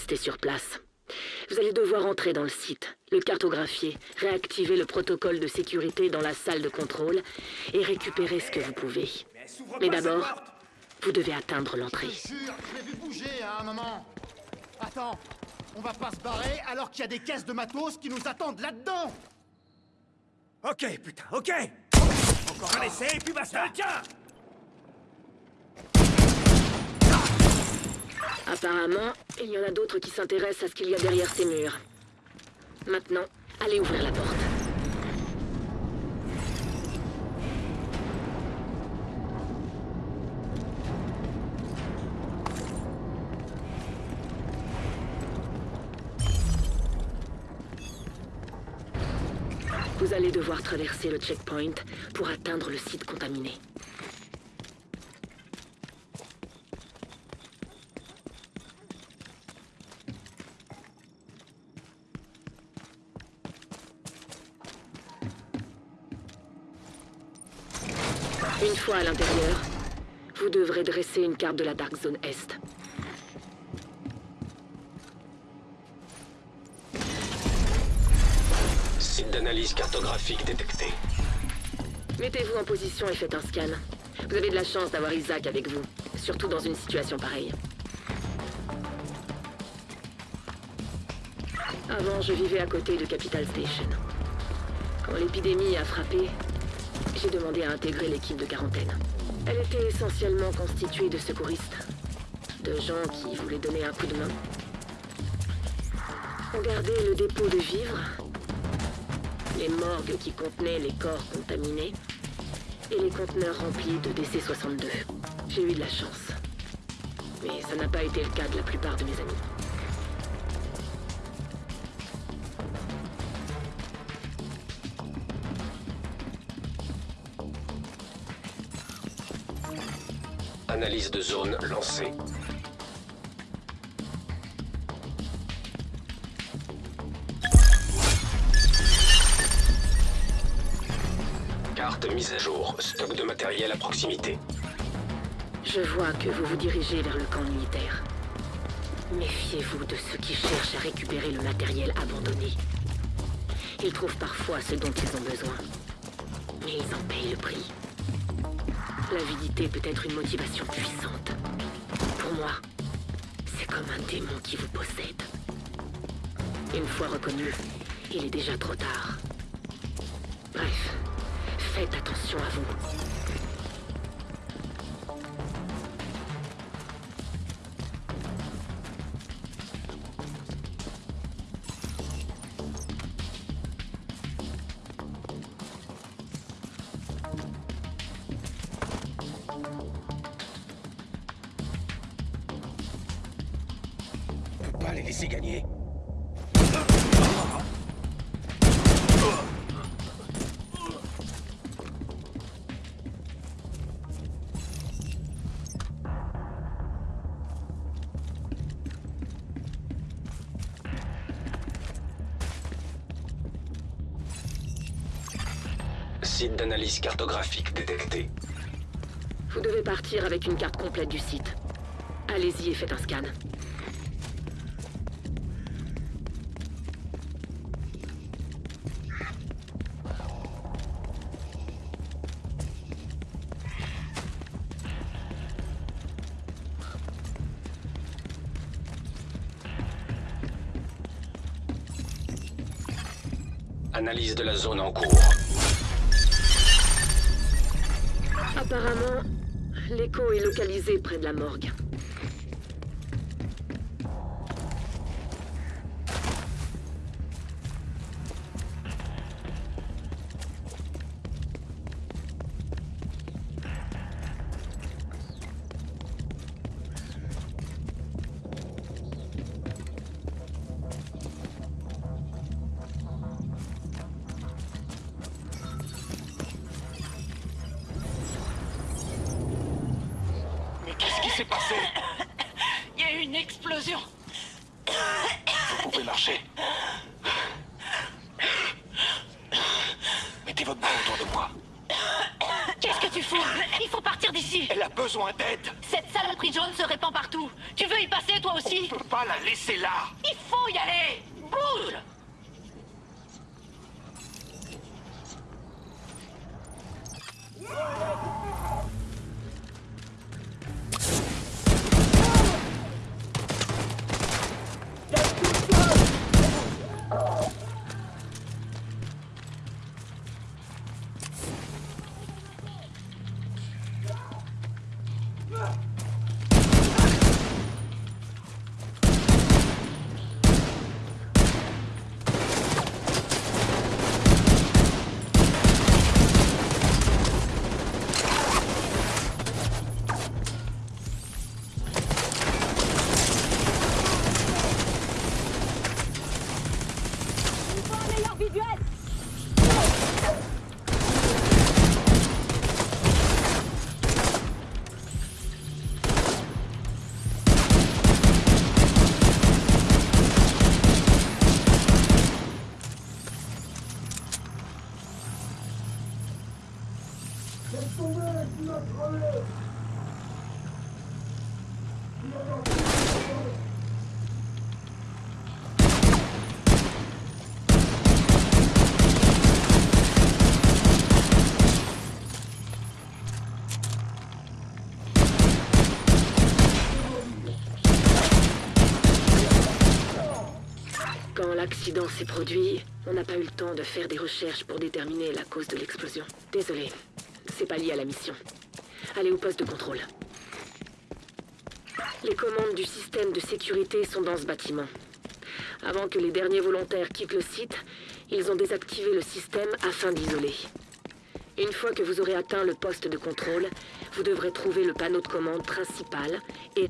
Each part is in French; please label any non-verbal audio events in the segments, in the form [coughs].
rester sur place. Vous allez devoir entrer dans le site, le cartographier, réactiver le protocole de sécurité dans la salle de contrôle et récupérer ce que vous pouvez. Mais d'abord, vous devez atteindre l'entrée. Je jure, je l'ai vu bouger à un moment. Attends, on va pas se barrer alors qu'il y a des caisses de matos qui nous attendent là-dedans Ok, putain, ok Encore un essai et puis basta Tiens Apparemment, il y en a d'autres qui s'intéressent à ce qu'il y a derrière ces murs. Maintenant, allez ouvrir la porte. Vous allez devoir traverser le checkpoint pour atteindre le site contaminé. Une fois à l'intérieur, vous devrez dresser une carte de la Dark Zone Est. Site d'analyse cartographique détecté. Mettez-vous en position et faites un scan. Vous avez de la chance d'avoir Isaac avec vous, surtout dans une situation pareille. Avant, je vivais à côté de Capital Station. Quand l'épidémie a frappé, j'ai demandé à intégrer l'équipe de quarantaine. Elle était essentiellement constituée de secouristes, de gens qui voulaient donner un coup de main. On gardait le dépôt de vivres, les morgues qui contenaient les corps contaminés, et les conteneurs remplis de DC-62. J'ai eu de la chance. Mais ça n'a pas été le cas de la plupart de mes amis. Analyse de zone lancée. Carte mise à jour. Stock de matériel à proximité. Je vois que vous vous dirigez vers le camp militaire. Méfiez-vous de ceux qui cherchent à récupérer le matériel abandonné. Ils trouvent parfois ce dont ils ont besoin. Mais ils en payent le prix. L'avidité peut être une motivation puissante. Pour moi, c'est comme un démon qui vous possède. Une fois reconnu, il est déjà trop tard. Bref, faites attention à vous. Pas les laisser gagner. Site d'analyse cartographique détecté. Vous devez partir avec une carte complète du site. Allez-y et faites un scan. Analyse de la zone en cours. Apparemment, l'écho est localisé près de la morgue. S'est passé [coughs] Il y a eu une explosion. Vous pouvez marcher. Mettez votre main autour de moi. Qu'est-ce que tu fous? Il faut partir d'ici. Elle a besoin d'aide. Cette saloperie jaune se répand partout. Tu veux y passer toi aussi? On peut pas la laisser là. Il faut y aller. Bouge l'accident s'est produit, on n'a pas eu le temps de faire des recherches pour déterminer la cause de l'explosion. Désolé, pas lié à la mission. Allez au poste de contrôle. Les commandes du système de sécurité sont dans ce bâtiment. Avant que les derniers volontaires quittent le site, ils ont désactivé le système afin d'isoler. Une fois que vous aurez atteint le poste de contrôle, vous devrez trouver le panneau de commande principal et...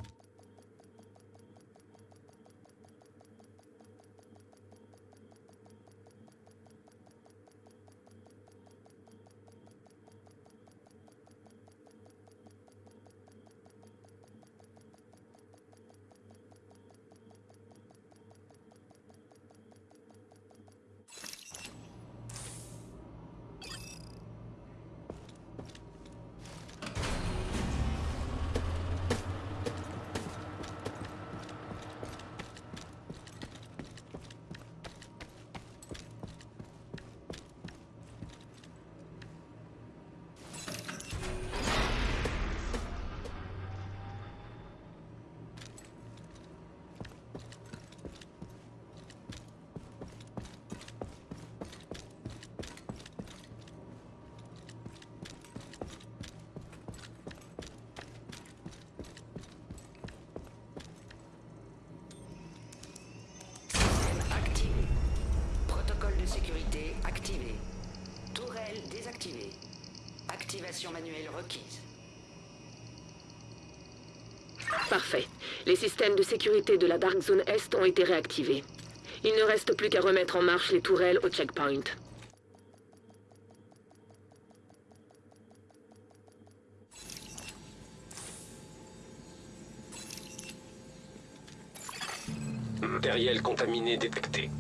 Activé. Protocole de sécurité activé. Désactivée. Activation manuelle requise. Parfait. Les systèmes de sécurité de la Dark Zone Est ont été réactivés. Il ne reste plus qu'à remettre en marche les tourelles au checkpoint. Matériel contaminé détecté.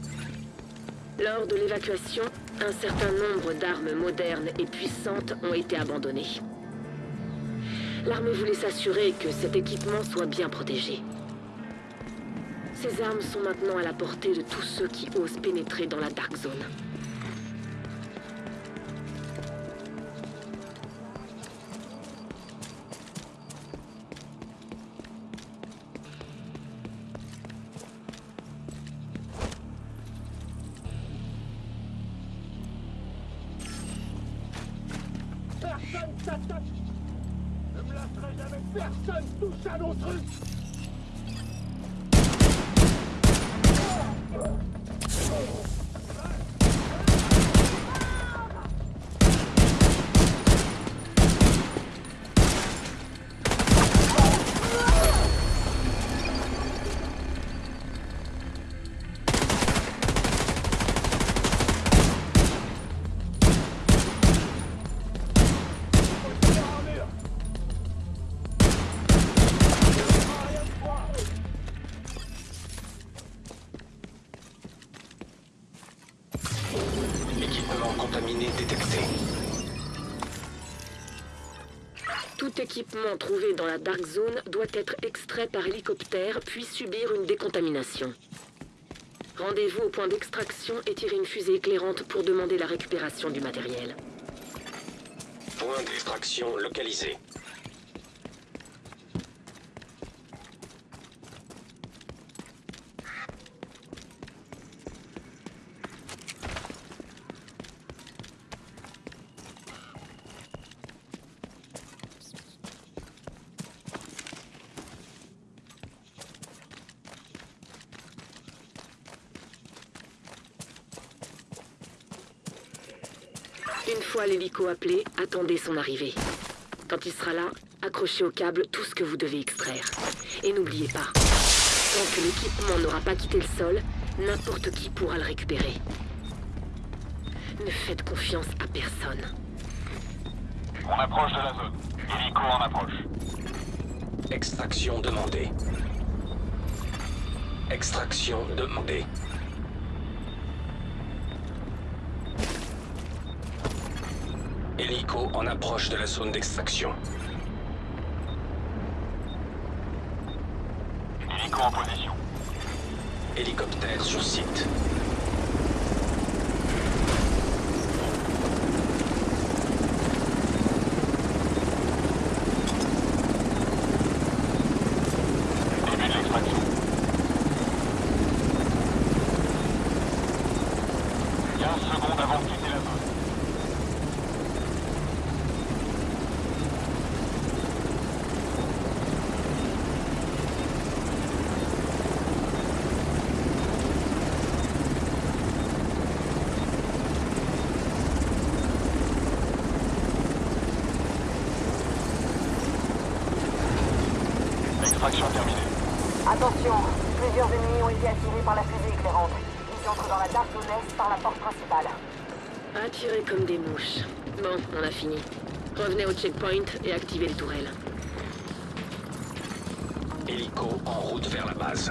Lors de l'évacuation, un certain nombre d'armes modernes et puissantes ont été abandonnées. L'armée voulait s'assurer que cet équipement soit bien protégé. Ces armes sont maintenant à la portée de tous ceux qui osent pénétrer dans la Dark Zone. Personne s'attaque Ne me lâcherai jamais. Personne touche à nos trucs équipement trouvé dans la Dark Zone doit être extrait par hélicoptère puis subir une décontamination. Rendez-vous au point d'extraction et tirez une fusée éclairante pour demander la récupération du matériel. Point d'extraction localisé. Une fois l'hélico appelé, attendez son arrivée. Quand il sera là, accrochez au câble tout ce que vous devez extraire. Et n'oubliez pas, tant que l'équipement n'aura pas quitté le sol, n'importe qui pourra le récupérer. Ne faites confiance à personne. On approche de la zone. Hélico en approche. Extraction demandée. Extraction demandée. Hélico en approche de la zone d'extraction. Hélico en position. Hélicoptère sur site. Début de l'extraction. 15 secondes avant de quitter la zone. Extraction terminée. Attention, plusieurs ennemis ont été attirés par la fusée éclairante. Ils entrent dans la Dark Zone Est par la porte principale. Attirez comme des mouches. Bon, on a fini. Revenez au checkpoint et activez les tourelles. Hélico en route vers la base.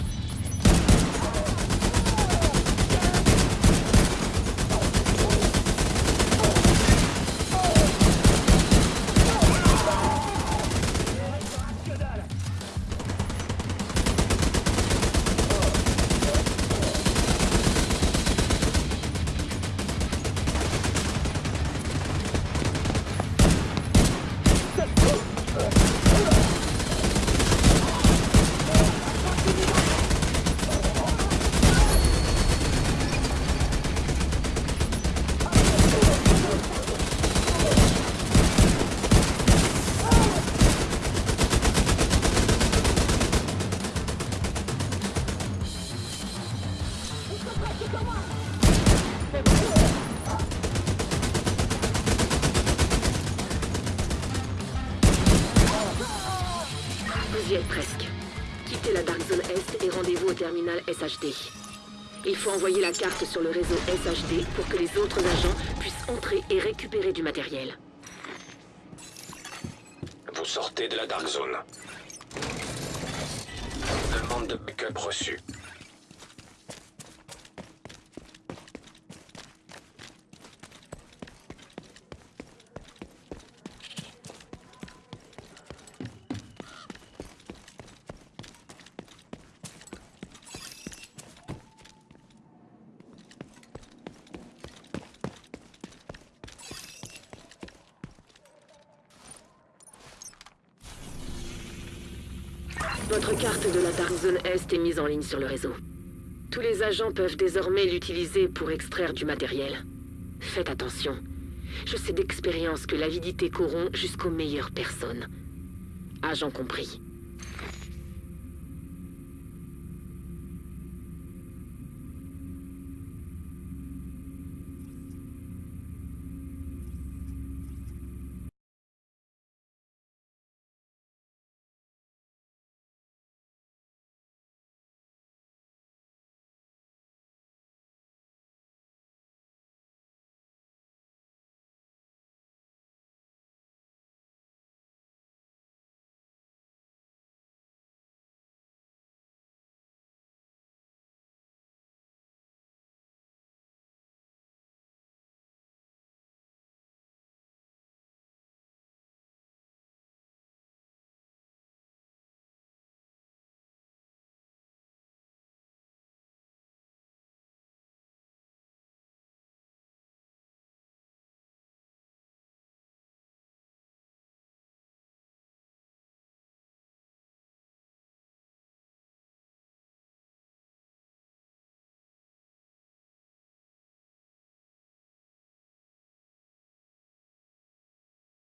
carte sur le réseau SHD pour que les autres agents puissent entrer et récupérer du matériel. Vous sortez de la Dark Zone. Demande de backup reçue. Votre carte de la Dark Zone Est est mise en ligne sur le réseau. Tous les agents peuvent désormais l'utiliser pour extraire du matériel. Faites attention. Je sais d'expérience que l'avidité corrompt jusqu'aux meilleures personnes. Agent compris.